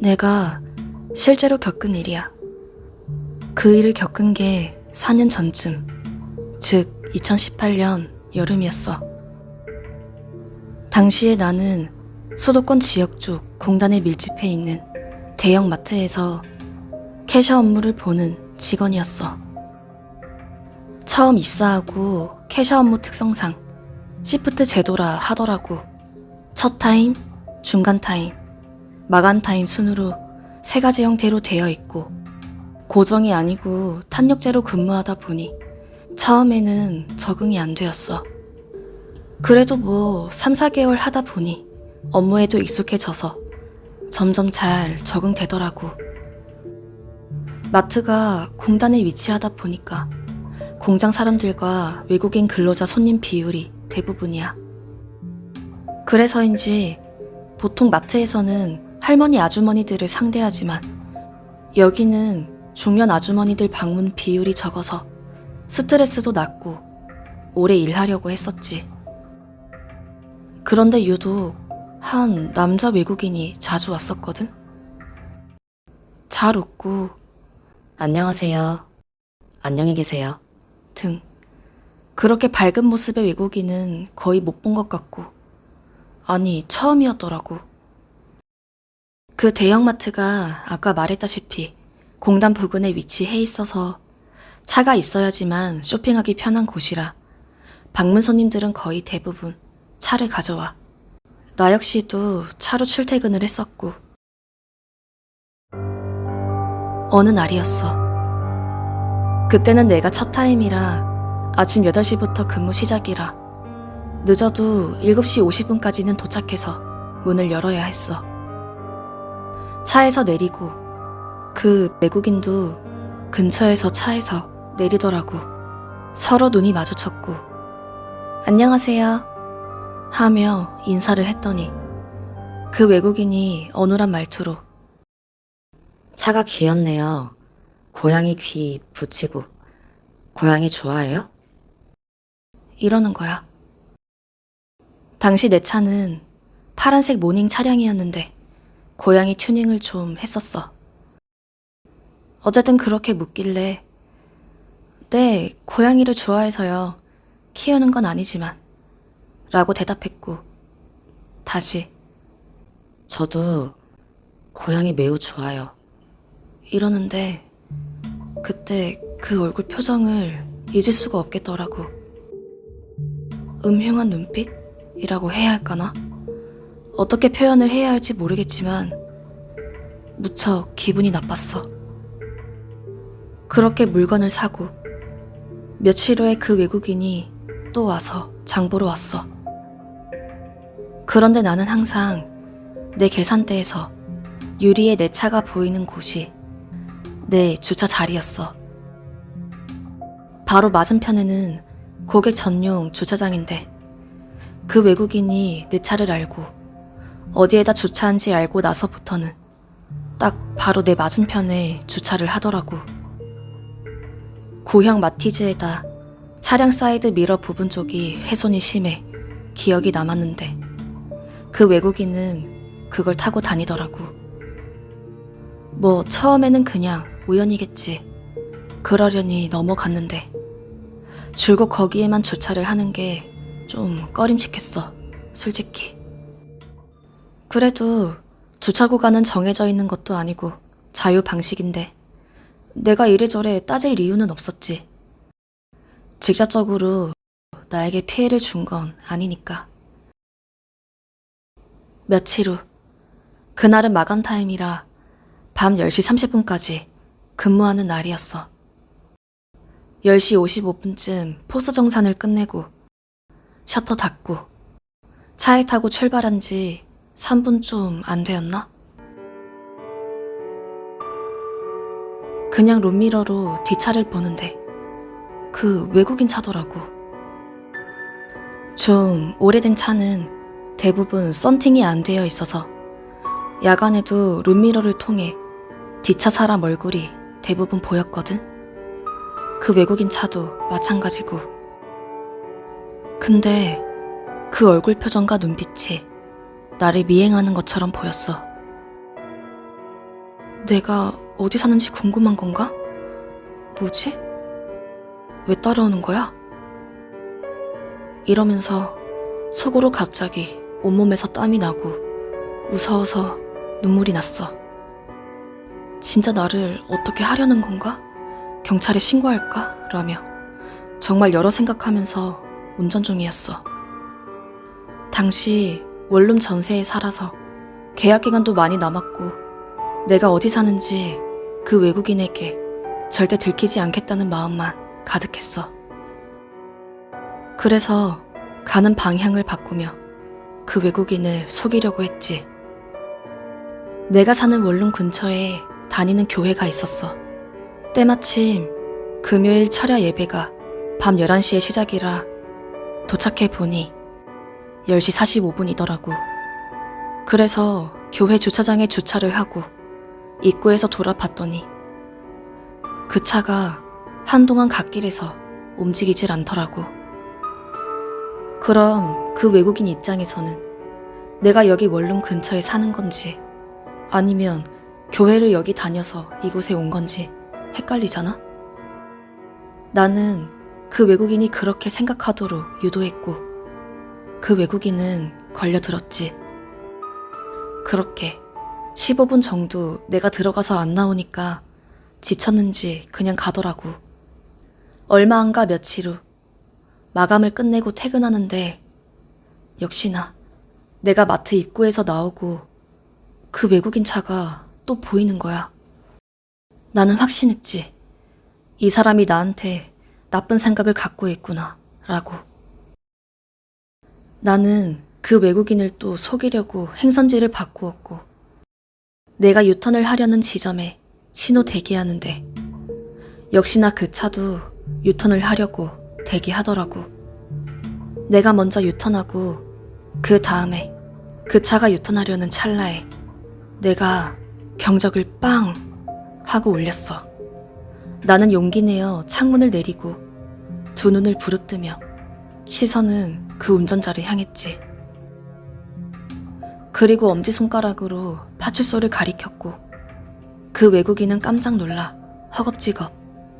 내가 실제로 겪은 일이야. 그 일을 겪은 게 4년 전쯤, 즉 2018년 여름이었어. 당시에 나는 수도권 지역 쪽 공단에 밀집해 있는 대형 마트에서 캐셔 업무를 보는 직원이었어. 처음 입사하고 캐셔 업무 특성상 시프트 제도라 하더라고. 첫 타임, 중간 타임, 마감 타임 순으로 세 가지 형태로 되어 있고 고정이 아니고 탄력제로 근무하다 보니 처음에는 적응이 안 되었어. 그래도 뭐 3, 4개월 하다 보니 업무에도 익숙해져서 점점 잘 적응되더라고. 마트가 공단에 위치하다 보니까 공장 사람들과 외국인 근로자 손님 비율이 대부분이야. 그래서인지 보통 마트에서는 할머니 아주머니들을 상대하지만 여기는 중년 아주머니들 방문 비율이 적어서 스트레스도 낮고 오래 일하려고 했었지. 그런데 유독 한 남자 외국인이 자주 왔었거든? 잘 웃고, 안녕하세요. 안녕히 계세요. 등. 그렇게 밝은 모습의 외국인은 거의 못 본 것 같고, 아니, 처음이었더라고. 그 대형마트가 아까 말했다시피 공단 부근에 위치해 있어서 차가 있어야지만 쇼핑하기 편한 곳이라 방문 손님들은 거의 대부분 차를 가져와. 나 역시도 차로 출퇴근을 했었고. 어느 날이었어. 그때는 내가 첫 타임이라 아침 8시부터 근무 시작이라 늦어도 7시 50분까지는 도착해서 문을 열어야 했어. 차에서 내리고 그 외국인도 근처에서 차에서 내리더라고. 서로 눈이 마주쳤고 안녕하세요. 하며 인사를 했더니 그 외국인이 어눌한 말투로 차가 귀엽네요. 고양이 귀 붙이고 고양이 좋아해요? 이러는 거야. 당시 내 차는 파란색 모닝 차량이었는데 고양이 튜닝을 좀 했었어. 어쨌든 그렇게 묻길래 네, 고양이를 좋아해서요. 키우는 건 아니지만 라고 대답했고 다시 저도 고양이 매우 좋아요. 이러는데 그때 그 얼굴 표정을 잊을 수가 없겠더라고. 음흉한 눈빛이라고 해야 할까나? 어떻게 표현을 해야 할지 모르겠지만 무척 기분이 나빴어. 그렇게 물건을 사고 며칠 후에 그 외국인이 또 와서 장보러 왔어. 그런데 나는 항상 내 계산대에서 유리에 내 차가 보이는 곳이 내 주차 자리였어. 바로 맞은편에는 고객 전용 주차장인데 그 외국인이 내 차를 알고 어디에다 주차한지 알고 나서부터는 딱 바로 내 맞은편에 주차를 하더라고. 구형 마티즈에다 차량 사이드 미러 부분 쪽이 훼손이 심해 기억이 남았는데 그 외국인은 그걸 타고 다니더라고. 뭐 처음에는 그냥 우연이겠지. 그러려니 넘어갔는데 줄곧 거기에만 주차를 하는 게 좀 꺼림칙했어. 솔직히. 그래도 주차 구간은 정해져 있는 것도 아니고 자유 방식인데 내가 이래저래 따질 이유는 없었지. 직접적으로 나에게 피해를 준 건 아니니까. 며칠 후, 그날은 마감 타임이라 밤 10시 30분까지 근무하는 날이었어. 10시 55분쯤 포스 정산을 끝내고 셔터 닫고 차에 타고 출발한 지 3분 좀 안 되었나? 그냥 룸미러로 뒷차를 보는데 그 외국인 차더라고. 좀 오래된 차는 대부분 썬팅이 안 되어 있어서 야간에도 룸미러를 통해 뒷차 사람 얼굴이 대부분 보였거든. 그 외국인 차도 마찬가지고. 근데 그 얼굴 표정과 눈빛이 나를 미행하는 것처럼 보였어. 내가 어디 사는지 궁금한 건가? 뭐지? 왜 따라오는 거야? 이러면서 속으로 갑자기 온몸에서 땀이 나고 무서워서 눈물이 났어. 진짜 나를 어떻게 하려는 건가? 경찰에 신고할까? 라며 정말 여러 생각하면서 운전 중이었어. 당시 원룸 전세에 살아서 계약 기간도 많이 남았고 내가 어디 사는지 그 외국인에게 절대 들키지 않겠다는 마음만 가득했어. 그래서 가는 방향을 바꾸며 그 외국인을 속이려고 했지. 내가 사는 원룸 근처에 다니는 교회가 있었어. 때마침 금요일 철야 예배가 밤 11시에 시작이라 도착해 보니 10시 45분이더라고. 그래서 교회 주차장에 주차를 하고 입구에서 돌아봤더니 그 차가 한동안 갓길에서 움직이질 않더라고. 그럼 그 외국인 입장에서는 내가 여기 원룸 근처에 사는 건지 아니면 교회를 여기 다녀서 이곳에 온 건지 헷갈리잖아? 나는 그 외국인이 그렇게 생각하도록 유도했고 그 외국인은 걸려들었지. 그렇게 15분 정도 내가 들어가서 안 나오니까 지쳤는지 그냥 가더라고. 얼마 안 가 며칠 후 마감을 끝내고 퇴근하는데 역시나 내가 마트 입구에서 나오고 그 외국인 차가 또 보이는 거야. 나는 확신했지. 이 사람이 나한테 나쁜 생각을 갖고 있구나, 라고. 나는 그 외국인을 또 속이려고 행선지를 바꾸었고, 내가 유턴을 하려는 지점에 신호 대기하는데, 역시나 그 차도 유턴을 하려고 대기하더라고. 내가 먼저 유턴하고, 그 다음에 그 차가 유턴하려는 찰나에 내가 경적을 빵 하고 울렸어. 나는 용기 내어 창문을 내리고 두 눈을 부릅뜨며 시선은 그 운전자를 향했지. 그리고 엄지손가락으로 파출소를 가리켰고 그 외국인은 깜짝 놀라 허겁지겁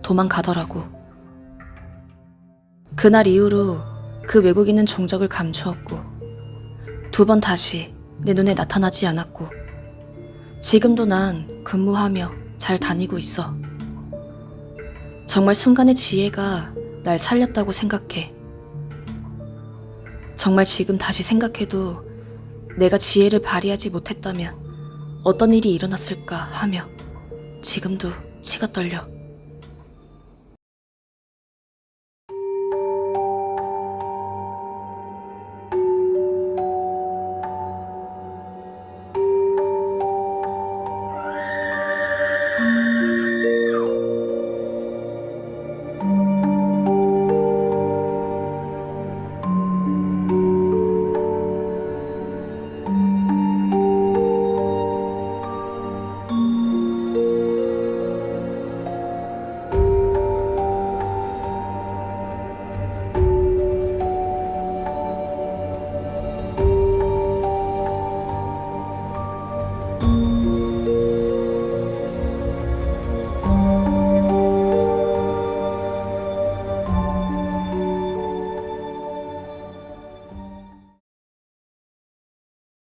도망가더라고. 그날 이후로 그 외국인은 종적을 감추었고 두 번 다시 내 눈에 나타나지 않았고 지금도 난 근무하며 잘 다니고 있어. 정말 순간의 지혜가 날 살렸다고 생각해. 정말 지금 다시 생각해도 내가 지혜를 발휘하지 못했다면 어떤 일이 일어났을까 하며 지금도 치가 떨려.